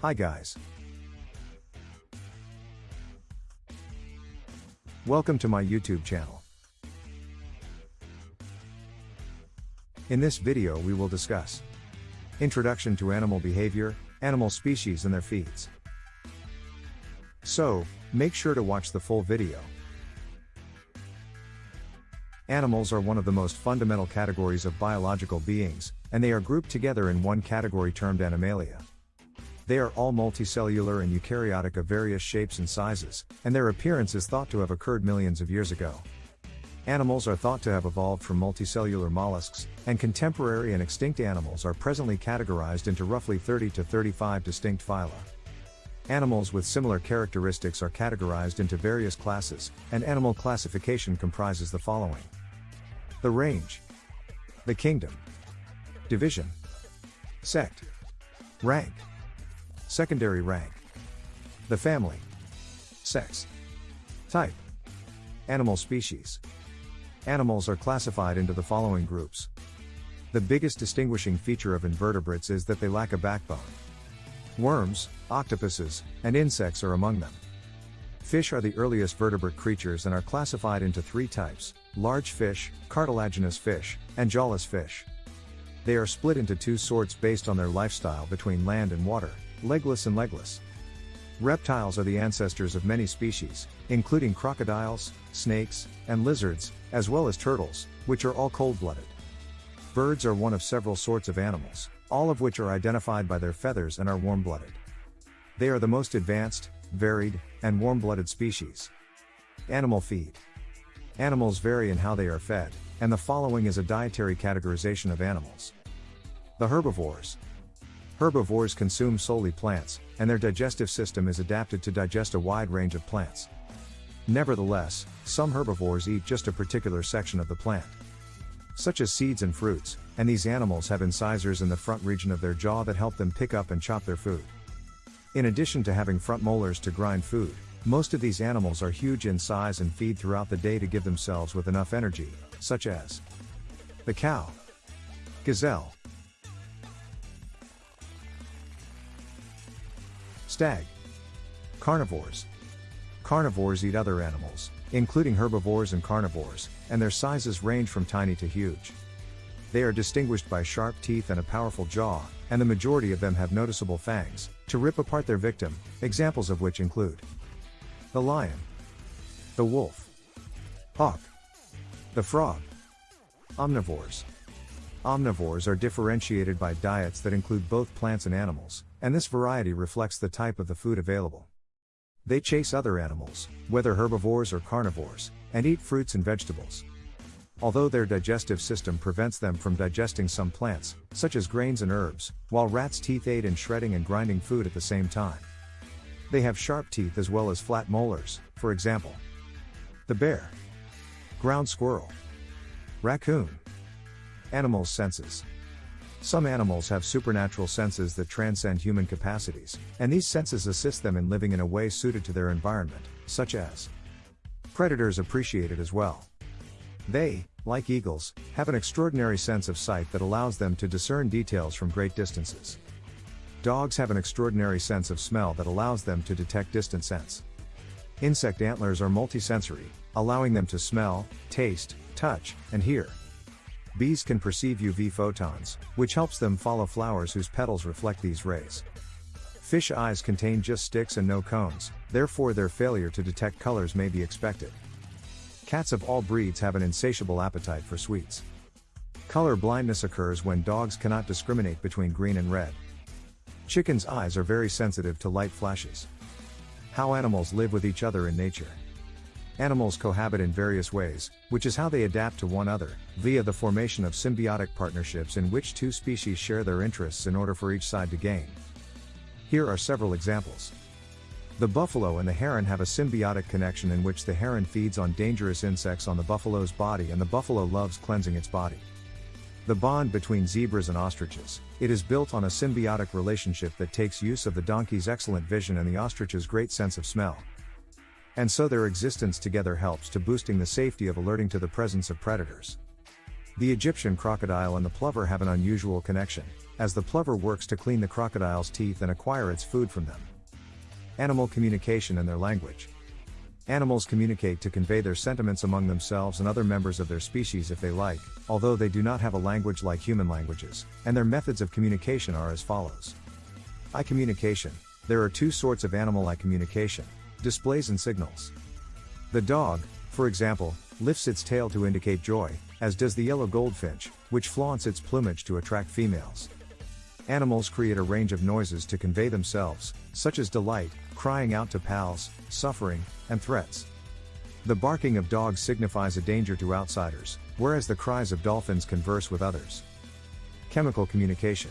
Hi guys. Welcome to my YouTube channel. In this video we will discuss Introduction to animal behavior, animal species and their feeds. So, make sure to watch the full video. Animals are one of the most fundamental categories of biological beings, and they are grouped together in one category termed Animalia. They are all multicellular and eukaryotic of various shapes and sizes, and their appearance is thought to have occurred millions of years ago. Animals are thought to have evolved from multicellular mollusks, and contemporary and extinct animals are presently categorized into roughly 30 to 35 distinct phyla. Animals with similar characteristics are categorized into various classes, and animal classification comprises the following. The range, the kingdom, division, sect, rank, secondary rank, the family, sex, type, animal species. Animals are classified into the following groups. The biggest distinguishing feature of invertebrates is that they lack a backbone. Worms, octopuses, and insects are among them. Fish are the earliest vertebrate creatures and are classified into three types large fish, cartilaginous fish, and jawless fish. They are split into two sorts based on their lifestyle between land and water legless and legless. Reptiles are the ancestors of many species, including crocodiles, snakes, and lizards, as well as turtles, which are all cold blooded. Birds are one of several sorts of animals, all of which are identified by their feathers and are warm blooded. They are the most advanced, varied, and warm blooded species. Animal feed. Animals vary in how they are fed, and the following is a dietary categorization of animals. The herbivores. Herbivores consume solely plants, and their digestive system is adapted to digest a wide range of plants. Nevertheless, some herbivores eat just a particular section of the plant, such as seeds and fruits, and these animals have incisors in the front region of their jaw that help them pick up and chop their food. In addition to having front molars to grind food, most of these animals are huge in size and feed throughout the day to give themselves with enough energy, such as the cow, gazelle, stag, carnivores. Carnivores eat other animals, including herbivores and carnivores, and their sizes range from tiny to huge. They are distinguished by sharp teeth and a powerful jaw, and the majority of them have noticeable fangs, to rip apart their victim, examples of which include the lion, the wolf, hawk, the frog. Omnivores. Omnivores are differentiated by diets that include both plants and animals, and this variety reflects the type of the food available. They chase other animals, whether herbivores or carnivores, and eat fruits and vegetables. Although their digestive system prevents them from digesting some plants, such as grains and herbs, while rats' teeth aid in shredding and grinding food at the same time. They have sharp teeth as well as flat molars, for example. The bear, ground squirrel, raccoon. Animals' senses. Some animals have supernatural senses that transcend human capacities, and these senses assist them in living in a way suited to their environment, such as predators appreciate it as well. They, like eagles, have an extraordinary sense of sight that allows them to discern details from great distances. Dogs have an extraordinary sense of smell that allows them to detect distant scents. Insect antlers are multisensory, allowing them to smell, taste, touch, and hear. Bees can perceive UV photons, which helps them follow flowers whose petals reflect these rays. Fish eyes contain just sticks and no cones, therefore their failure to detect colors may be expected. Cats of all breeds have an insatiable appetite for sweets. Color blindness occurs when dogs cannot discriminate between green and red. Chickens' eyes are very sensitive to light flashes. How animals live with each other in nature. Animals cohabit in various ways, which is how they adapt to one another, via the formation of symbiotic partnerships in which two species share their interests in order for each side to gain. Here are several examples. The buffalo and the heron have a symbiotic connection in which the heron feeds on dangerous insects on the buffalo's body and the buffalo loves cleansing its body. The bond between zebras and ostriches, it is built on a symbiotic relationship that takes use of the donkey's excellent vision and the ostrich's great sense of smell. And so their existence together helps to boosting the safety of alerting to the presence of predators. The Egyptian crocodile and the plover have an unusual connection, as the plover works to clean the crocodile's teeth and acquire its food from them. Animal communication and their language. Animals communicate to convey their sentiments among themselves and other members of their species if they like, although they do not have a language like human languages, and their methods of communication are as follows. Eye communication. There are two sorts of animal eye communication displays and signals. The dog, for example, lifts its tail to indicate joy, as does the yellow goldfinch, which flaunts its plumage to attract females. Animals create a range of noises to convey themselves, such as delight, crying out to pals, suffering, and threats. The barking of dogs signifies a danger to outsiders, whereas the cries of dolphins converse with others. Chemical communication.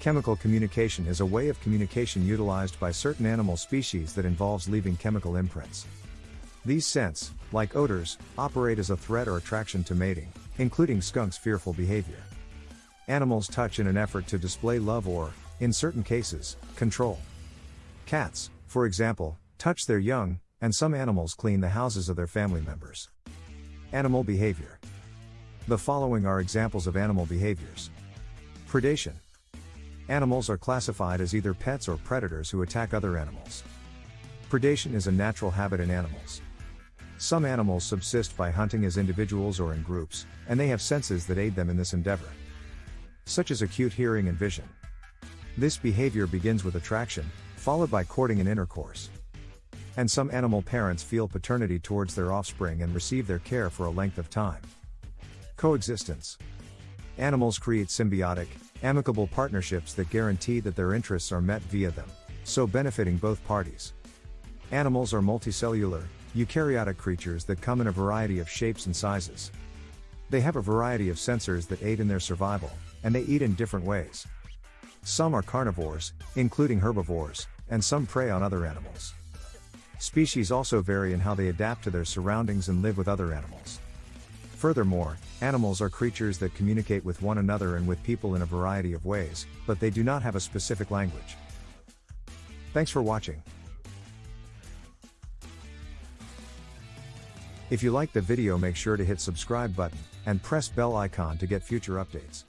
Chemical communication is a way of communication utilized by certain animal species that involves leaving chemical imprints. These scents, like odors, operate as a threat or attraction to mating, including skunks' fearful behavior. Animals touch in an effort to display love or, in certain cases, control. Cats, for example, touch their young, and some animals clean the houses of their family members. Animal behavior. The following are examples of animal behaviors. Predation. Animals are classified as either pets or predators who attack other animals. Predation is a natural habit in animals. Some animals subsist by hunting as individuals or in groups, and they have senses that aid them in this endeavor, such as acute hearing and vision. This behavior begins with attraction, followed by courting and intercourse. And some animal parents feel paternity towards their offspring and receive their care for a length of time. Coexistence. Animals create symbiotic, amicable partnerships that guarantee that their interests are met via them, so benefiting both parties. Animals are multicellular, eukaryotic creatures that come in a variety of shapes and sizes. They have a variety of sensors that aid in their survival, and they eat in different ways. Some are carnivores, including herbivores, and some prey on other animals. Species also vary in how they adapt to their surroundings and live with other animals. Furthermore, animals are creatures that communicate with one another and with people in a variety of ways, but they do not have a specific language. Thanks for watching. If you liked the video make sure to hit subscribe button, and press bell icon to get future updates.